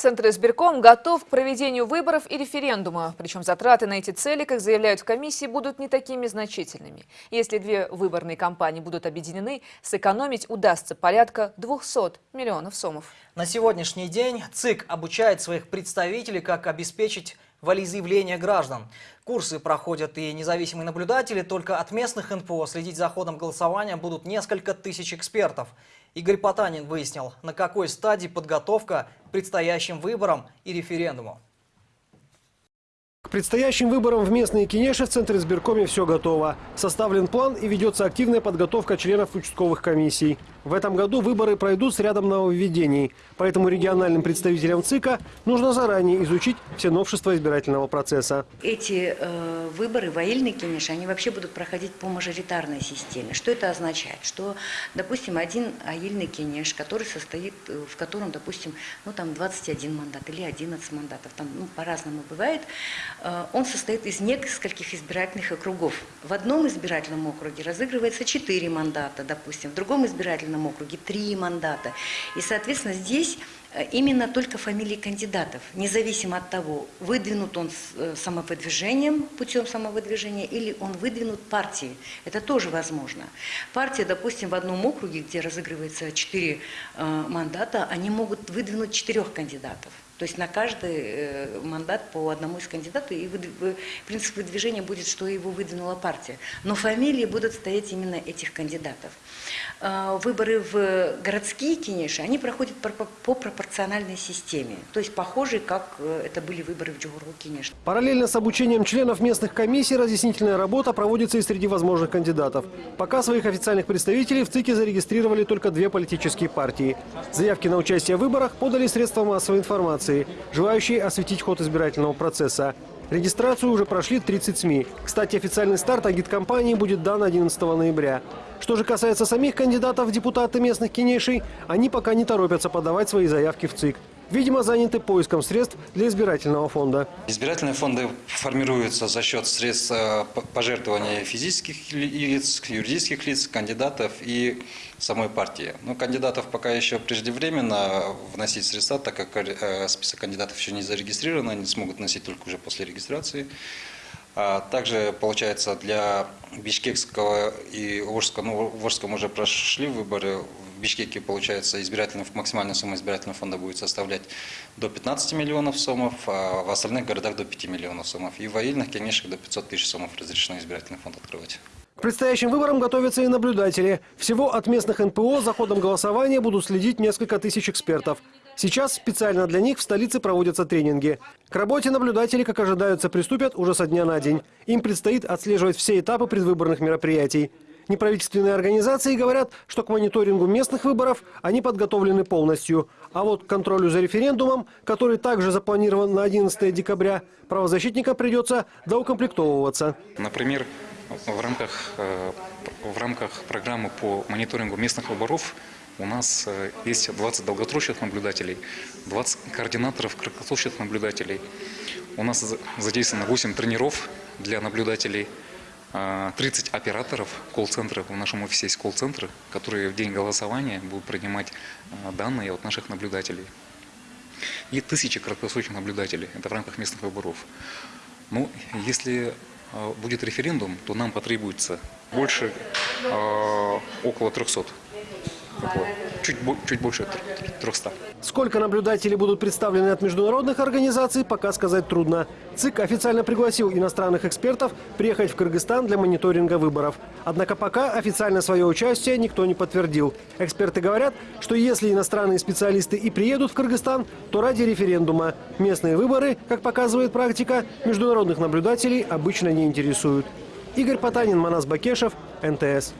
Центр избирком готов к проведению выборов и референдума. Причем затраты на эти цели, как заявляют в комиссии, будут не такими значительными. Если две выборные кампании будут объединены, сэкономить удастся порядка 200 миллионов сомов. На сегодняшний день ЦИК обучает своих представителей, как обеспечить волеизъявление граждан. Курсы проходят и независимые наблюдатели, только от местных НПО следить за ходом голосования будут несколько тысяч экспертов. Игорь Потанин выяснил, на какой стадии подготовка к предстоящим выборам и референдуму. К предстоящим выборам в местные кинеши в Центре избиркоме все готово. Составлен план и ведется активная подготовка членов участковых комиссий. В этом году выборы пройдут с рядом нововведений. Поэтому региональным представителям ЦИКа нужно заранее изучить все новшества избирательного процесса. Эти э, выборы, воильные кинеши, они вообще будут проходить по мажоритарной системе. Что это означает? Что, допустим, один аильный кинеш, который состоит, э, в котором, допустим, ну там 21 мандат или 11 мандатов, там ну, по-разному бывает, э, он состоит из нескольких избирательных округов. В одном избирательном округе разыгрывается 4 мандата, допустим, в другом избирательном избирательном округе три мандата. И, соответственно, здесь э, именно только фамилии кандидатов, независимо от того, выдвинут он э, самовыдвижением, путем самовыдвижения, или он выдвинут партией. Это тоже возможно. Партия, допустим, в одном округе, где разыгрывается четыре э, мандата, они могут выдвинуть четырех кандидатов. То есть на каждый мандат по одному из кандидатов, и принцип выдвижения будет, что его выдвинула партия. Но фамилии будут стоять именно этих кандидатов. Э, выборы в городские кинеши, они проходят по пропорциональной системе. То есть похожие, как э, это были выборы в Джугуру кинеш. Параллельно с обучением членов местных комиссий разъяснительная работа проводится и среди возможных кандидатов. Пока своих официальных представителей в ЦИКе зарегистрировали только две политические партии. Заявки на участие в выборах подали средства массовой информации, желающие осветить ход избирательного процесса. Регистрацию уже прошли 30 СМИ. Кстати, официальный старт агит-компании будет дан 11 ноября. Что же касается самих кандидатов в депутаты местных кинешей, они пока не торопятся подавать свои заявки в ЦИК видимо, заняты поиском средств для избирательного фонда. Избирательные фонды формируются за счет средств э, пожертвования физических лиц, юридических лиц, кандидатов и самой партии. Но кандидатов пока еще преждевременно вносить средства, так как э, список кандидатов еще не зарегистрирован, они смогут вносить только уже после регистрации. А также, получается, для Бишкекского и Волжского, ну, в Волжском уже прошли выборы, в Бишкеке, получается, избирательный, максимальная сумма избирательного фонда будет составлять до 15 миллионов сомов, а в остальных городах до 5 миллионов сомов. И в Аильных, конечно, до 500 тысяч сомов разрешено избирательный фонд открывать. К предстоящим выборам готовятся и наблюдатели. Всего от местных НПО за ходом голосования будут следить несколько тысяч экспертов. Сейчас специально для них в столице проводятся тренинги. К работе наблюдатели, как ожидаются, приступят уже со дня на день. Им предстоит отслеживать все этапы предвыборных мероприятий. Неправительственные организации говорят, что к мониторингу местных выборов они подготовлены полностью. А вот к контролю за референдумом, который также запланирован на 11 декабря, правозащитникам придется доукомплектовываться. Например, в рамках, э, в рамках программы по мониторингу местных выборов у нас э, есть 20 долгосрочных наблюдателей, 20 координаторов краткосрочных наблюдателей. У нас задействовано 8 тренеров для наблюдателей, 30 э, операторов колл-центров. В нашем офисе есть колл-центры, которые в день голосования будут принимать э, данные от наших наблюдателей. И тысячи краткосрочных наблюдателей. Это в рамках местных выборов. Ну, если будет референдум, то нам потребуется больше, около 300 чуть, чуть больше 300. Сколько наблюдателей будут представлены от международных организаций, пока сказать трудно. ЦИК официально пригласил иностранных экспертов приехать в Кыргызстан для мониторинга выборов. Однако пока официально свое участие никто не подтвердил. Эксперты говорят, что если иностранные специалисты и приедут в Кыргызстан, то ради референдума. Местные выборы, как показывает практика, международных наблюдателей обычно не интересуют. Игорь Потанин, Манас Бакешев, НТС.